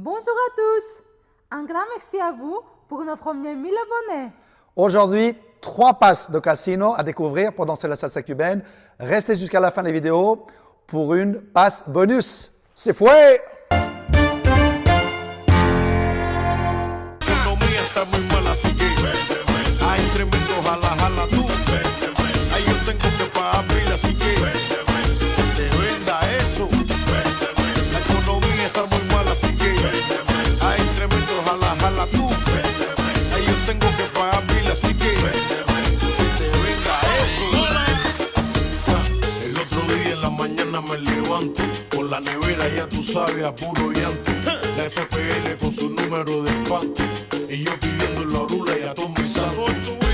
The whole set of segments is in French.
Bonjour à tous. Un grand merci à vous pour nos premiers 1000 abonnés. Aujourd'hui, trois passes de casino à découvrir pour danser la salsa cubaine. Restez jusqu'à la fin des vidéos pour une passe bonus. C'est fouet la nevera, ya tú sabes, a puro llanto. La FPL con su número de espanto. Y yo pidiendo la rula y a todo mi santo.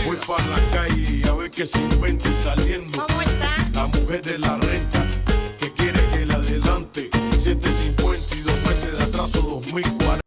Voy para la calle y a ver qué se inventa y saliendo. ¿Cómo está? La mujer de la renta que quiere que la adelante. 750 y dos meses de atraso 2040.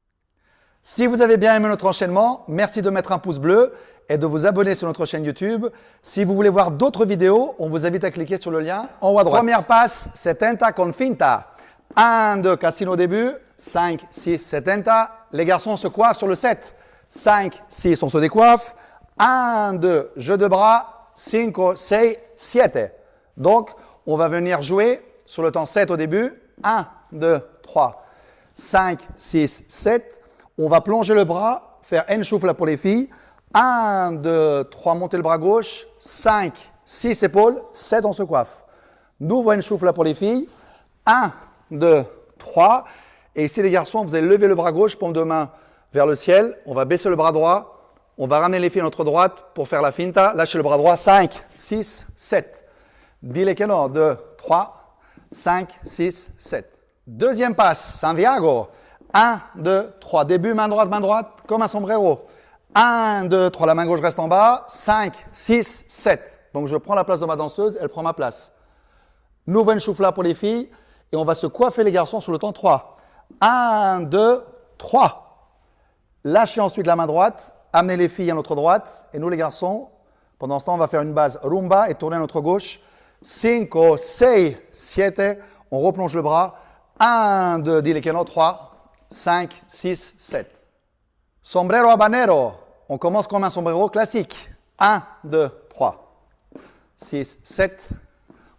Si vous avez bien aimé notre enchaînement, merci de mettre un pouce bleu et de vous abonner sur notre chaîne YouTube. Si vous voulez voir d'autres vidéos, on vous invite à cliquer sur le lien en haut à droite. Première passe, 70 con finta. 1, 2, casino au début. 5, 6, 70. Les garçons se coiffent sur le 7. 5, 6, on se décoiffe. 1, 2, jeu de bras. 5, 6, 7. Donc, on va venir jouer sur le temps 7 au début. 1, 2, 3, 5, 6, 7. On va plonger le bras, faire N choufla pour les filles. 1, 2, 3, monter le bras gauche. 5, 6 épaules. 7, on se coiffe. Nouveau N choufla pour les filles. 1, 2, 3. Et ici, les garçons, vous allez lever le bras gauche, paume de main vers le ciel. On va baisser le bras droit. On va ramener les filles à notre droite pour faire la finta. Lâchez le bras droit. 5, 6, 7. Dis-les que non. 2, 3, 5, 6, 7. Deuxième passe, Santiago. 1, 2, 3. Début, main droite, main droite, comme un sombrero. 1, 2, 3. La main gauche reste en bas. 5, 6, 7. Donc, je prends la place de ma danseuse, elle prend ma place. Nouveau choufla pour les filles. Et on va se coiffer les garçons sur le temps 3. 1, 2, 3. Lâchez ensuite la main droite. Amenez les filles à notre droite. Et nous, les garçons, pendant ce temps, on va faire une base rumba et tourner à notre gauche. 5, 6, 7. On replonge le bras. 1, 2, dis les canons. 3, 5, 6, 7. Sombrero habanero. On commence comme un sombrero classique. 1, 2, 3, 6, 7.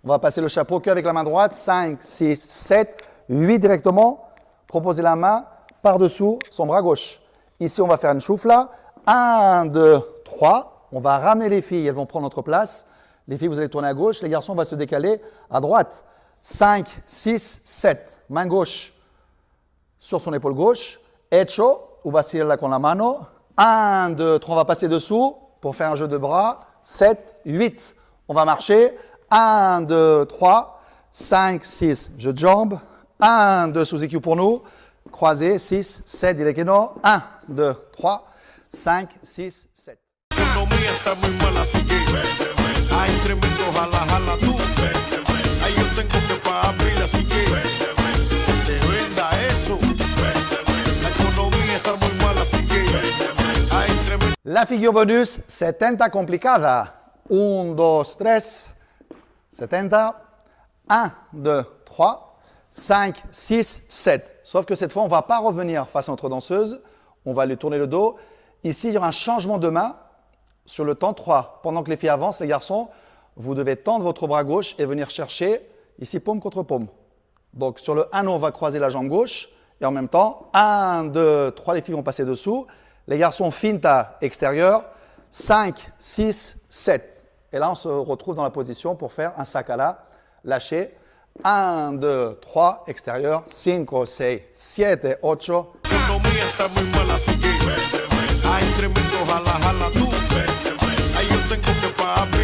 On va passer le chapeau qu'avec la main droite. 5, 6, 7, 8 directement. Proposez la main par-dessous son bras gauche. Ici, on va faire une choufla. 1, 2, 3. On va ramener les filles, elles vont prendre notre place. Les filles, vous allez tourner à gauche. Les garçons, on va se décaler à droite. 5, 6, 7. Main gauche sur son épaule gauche. Hecho, ou vaciller con la mano. 1, 2, 3. On va passer dessous pour faire un jeu de bras. 7, 8. On va marcher. 1, 2, 3, 5, 6. Jeu de jambes. 1, 2, sous EQ pour nous. Croisé. 6, 7. Dis que non. 1, 2, 3, 5, 6, 7. La economía está muy mala, así que hay tremendo jala, jala tú. Ahí yo tengo que pagar pila, así que te venda eso. La economía está muy mala, así que hay tremendo La figure bonus, 70 complicada. 1, 2, 3, 70. 1, 2, 3, 5, 6, 7. Sauf que cette fois, on ne va pas revenir face à notre danseuse. On va lui tourner le dos. Ici, il y aura un changement de main sur le temps 3. Pendant que les filles avancent, les garçons, vous devez tendre votre bras gauche et venir chercher ici paume contre paume. Donc sur le 1, on va croiser la jambe gauche et en même temps, 1, 2, 3, les filles vont passer dessous. Les garçons finta extérieur, 5, 6, 7. Et là, on se retrouve dans la position pour faire un sakala lâché. 1, 2, 3, extérieur, 5, 6, 7, 8.